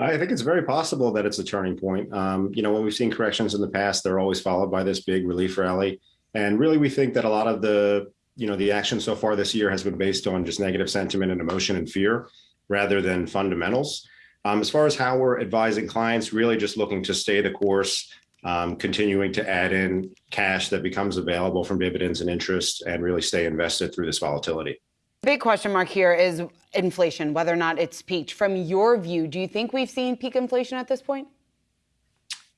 I think it's very possible that it's a turning point. Um, you know, when we've seen corrections in the past, they're always followed by this big relief rally. And really, we think that a lot of the, you know, the action so far this year has been based on just negative sentiment and emotion and fear rather than fundamentals. Um, as far as how we're advising clients, really just looking to stay the course, um, continuing to add in cash that becomes available from dividends and interest and really stay invested through this volatility. Big question mark here is inflation, whether or not it's peaked. From your view, do you think we've seen peak inflation at this point?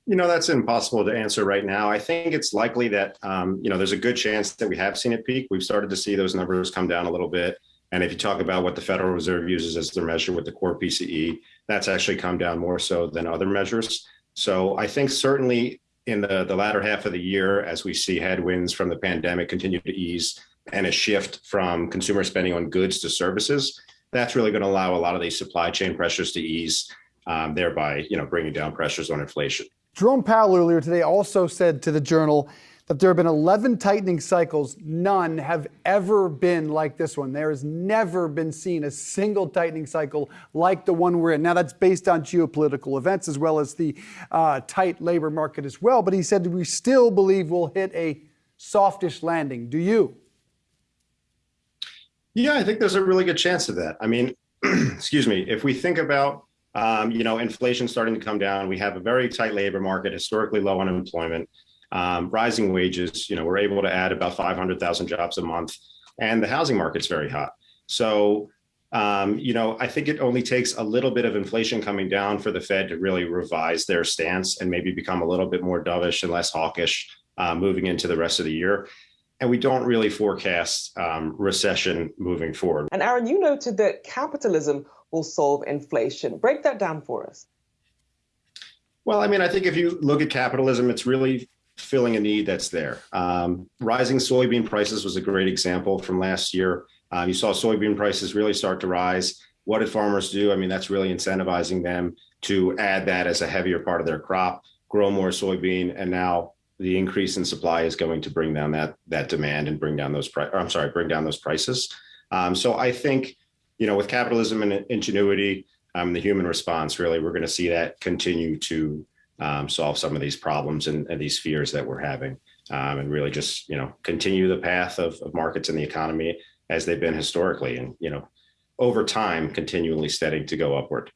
You know, that's impossible to answer right now. I think it's likely that, um, you know, there's a good chance that we have seen it peak. We've started to see those numbers come down a little bit. And if you talk about what the Federal Reserve uses as their measure with the core PCE, that's actually come down more so than other measures. So I think certainly in the, the latter half of the year, as we see headwinds from the pandemic continue to ease and a shift from consumer spending on goods to services, that's really going to allow a lot of these supply chain pressures to ease, um, thereby, you know, bringing down pressures on inflation. Jerome Powell earlier today also said to the Journal that there have been 11 tightening cycles. None have ever been like this one. There has never been seen a single tightening cycle like the one we're in. Now, that's based on geopolitical events as well as the uh, tight labor market as well. But he said we still believe we'll hit a softish landing. Do you? Yeah, I think there's a really good chance of that. I mean, excuse me, if we think about um, you know, inflation starting to come down, we have a very tight labor market, historically low unemployment, um, rising wages. You know, we're able to add about 500,000 jobs a month, and the housing market's very hot. So, um, you know, I think it only takes a little bit of inflation coming down for the Fed to really revise their stance and maybe become a little bit more dovish and less hawkish uh, moving into the rest of the year and we don't really forecast um, recession moving forward. And Aaron, you noted that capitalism will solve inflation. Break that down for us. Well, I mean, I think if you look at capitalism, it's really filling a need that's there. Um, rising soybean prices was a great example from last year. Um, you saw soybean prices really start to rise. What did farmers do? I mean, that's really incentivizing them to add that as a heavier part of their crop, grow more soybean, and now the increase in supply is going to bring down that that demand and bring down those price. I'm sorry, bring down those prices. Um, so I think, you know, with capitalism and ingenuity, um, the human response, really, we're going to see that continue to um, solve some of these problems and, and, these fears that we're having, um, and really just you know continue the path of, of markets and the economy as they've been historically, and you know, over time, continually steady to go upward.